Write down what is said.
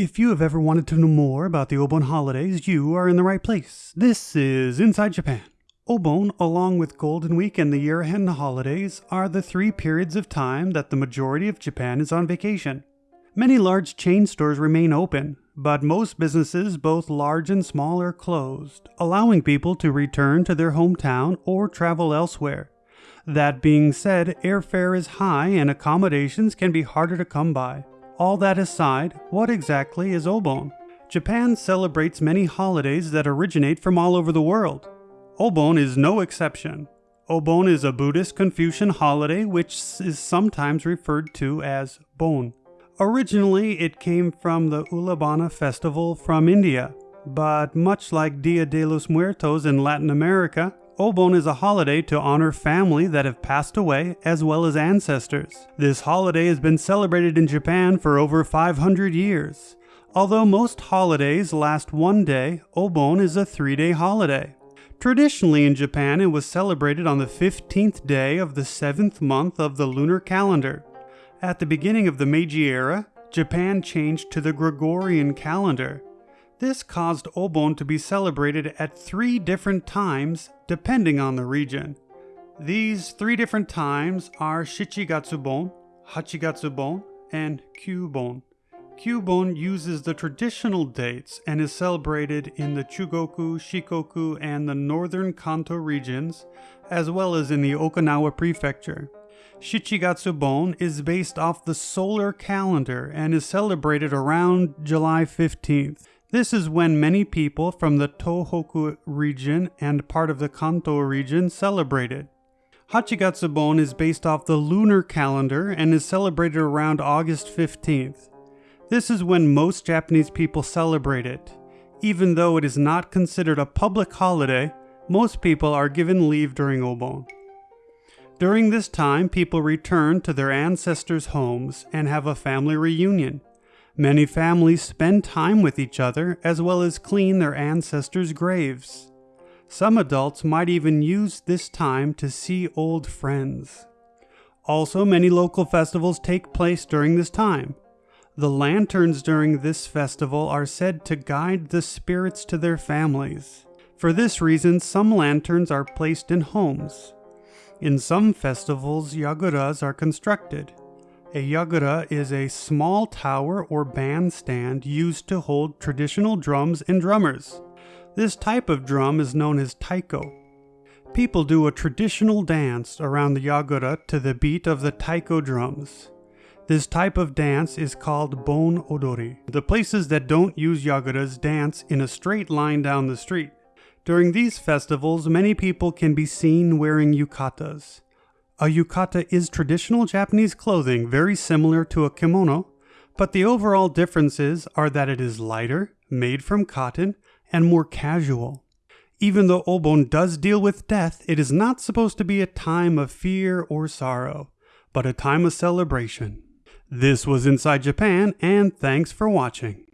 If you have ever wanted to know more about the Obon holidays, you are in the right place. This is Inside Japan. Obon, along with Golden Week and the Year End holidays, are the three periods of time that the majority of Japan is on vacation. Many large chain stores remain open, but most businesses, both large and small, are closed, allowing people to return to their hometown or travel elsewhere. That being said, airfare is high and accommodations can be harder to come by. All that aside, what exactly is Obon? Japan celebrates many holidays that originate from all over the world. Obon is no exception. Obon is a Buddhist Confucian holiday which is sometimes referred to as Bon. Originally, it came from the Ullambana festival from India, but much like Dia de los Muertos in Latin America, Obon is a holiday to honor family that have passed away as well as ancestors. This holiday has been celebrated in Japan for over 500 years. Although most holidays last one day, Obon is a three day holiday. Traditionally in Japan, it was celebrated on the 15th day of the seventh month of the lunar calendar. At the beginning of the Meiji era, Japan changed to the Gregorian calendar. This caused Obon to be celebrated at three different times depending on the region. These three different times are Shichigatsubon, Hachigatsubon, and Kyubon. Kyubon uses the traditional dates and is celebrated in the Chugoku, Shikoku, and the northern Kanto regions, as well as in the Okinawa prefecture. Shichigatsubon is based off the solar calendar and is celebrated around July 15th. This is when many people from the Tohoku region and part of the Kanto region celebrated. Hachigatsubon is based off the lunar calendar and is celebrated around August 15th. This is when most Japanese people celebrate it. Even though it is not considered a public holiday, most people are given leave during Obon. During this time, people return to their ancestors' homes and have a family reunion. Many families spend time with each other as well as clean their ancestors' graves. Some adults might even use this time to see old friends. Also, many local festivals take place during this time. The lanterns during this festival are said to guide the spirits to their families. For this reason, some lanterns are placed in homes. In some festivals, yaguras are constructed. A yagura is a small tower or bandstand used to hold traditional drums and drummers. This type of drum is known as taiko. People do a traditional dance around the yagura to the beat of the taiko drums. This type of dance is called bon odori. The places that don't use yaguras dance in a straight line down the street. During these festivals, many people can be seen wearing yukatas. A yukata is traditional Japanese clothing very similar to a kimono, but the overall differences are that it is lighter, made from cotton, and more casual. Even though Obon does deal with death, it is not supposed to be a time of fear or sorrow, but a time of celebration. This was Inside Japan, and thanks for watching.